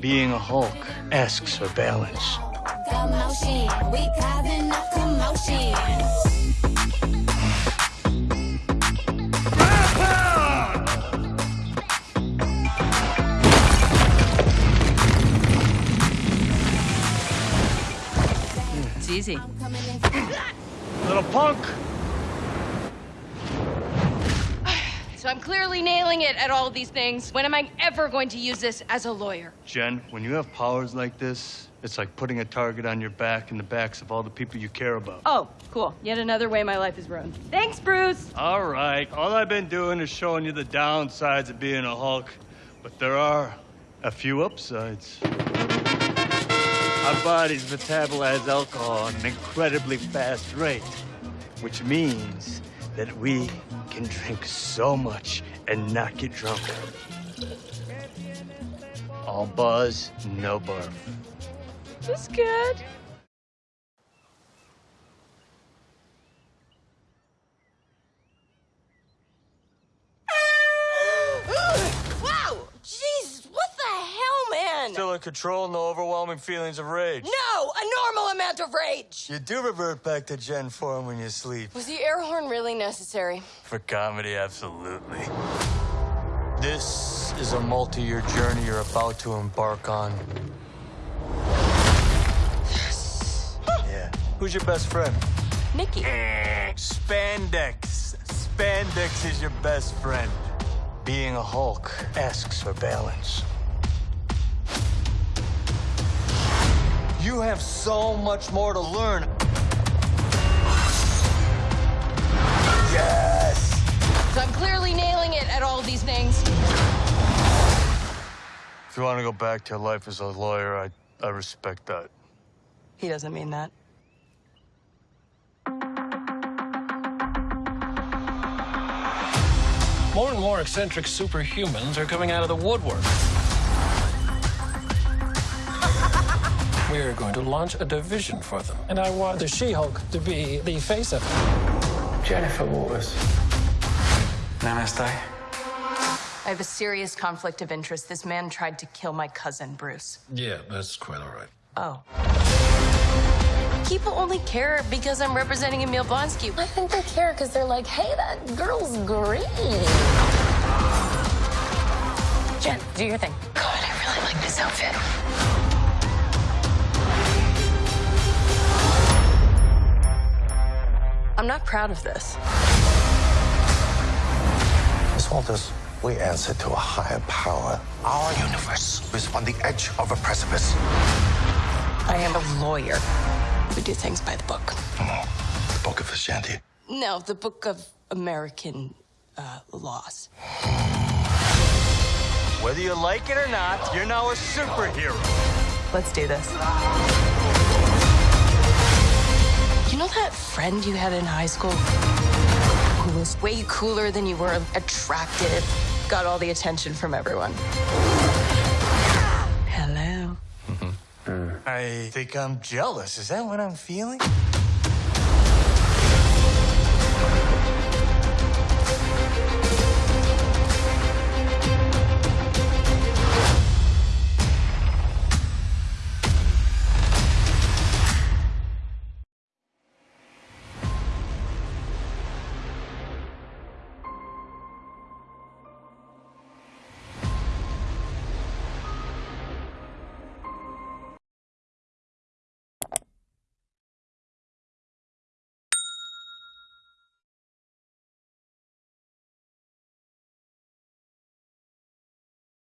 Being a Hulk asks for balance. Commotion, we causing a commotion. It's easy. Little punk! So I'm clearly nailing it at all these things. When am I ever going to use this as a lawyer? Jen, when you have powers like this, it's like putting a target on your back and the backs of all the people you care about. Oh, cool. Yet another way my life is ruined. Thanks, Bruce. All right, all I've been doing is showing you the downsides of being a Hulk, but there are a few upsides. Our bodies metabolize alcohol at an incredibly fast rate, which means that we can drink so much and not get drunk. All buzz, no barf. That's good. Wow! Jeez, what the hell, man? Still in control, no overwhelming feelings of rage. No, a normal amount of rage. You do revert back to Jen form when you sleep. Was the air horn really necessary? For comedy, absolutely. This is a multi year journey you're about to embark on. Yeah. Who's your best friend? Nikki. Eh, spandex. Spandex is your best friend. Being a Hulk asks for balance. You have so much more to learn. Yes! So I'm clearly nailing it at all of these things. If you want to go back to your life as a lawyer, I, I respect that. He doesn't mean that. More and more eccentric superhumans are coming out of the woodwork. We are going to launch a division for them. And I want the She-Hulk to be the face of it. Jennifer Walters. Namaste. I have a serious conflict of interest. This man tried to kill my cousin, Bruce. Yeah, that's quite all right. Oh. People only care because I'm representing Emil Blonsky. I think they care because they're like, hey, that girl's green. Jen, do your thing. God, I really like this outfit. I'm not proud of this. Miss Walters, we answer to a higher power. Our universe is on the edge of a precipice. I am a lawyer. We do things by the book. No, the Book of Ashanti. No, the book of American uh, laws. Whether you like it or not, you're now a superhero. Let's do this that friend you had in high school who was way cooler than you were attractive, got all the attention from everyone? Hello. Mm. I think I'm jealous. Is that what I'm feeling?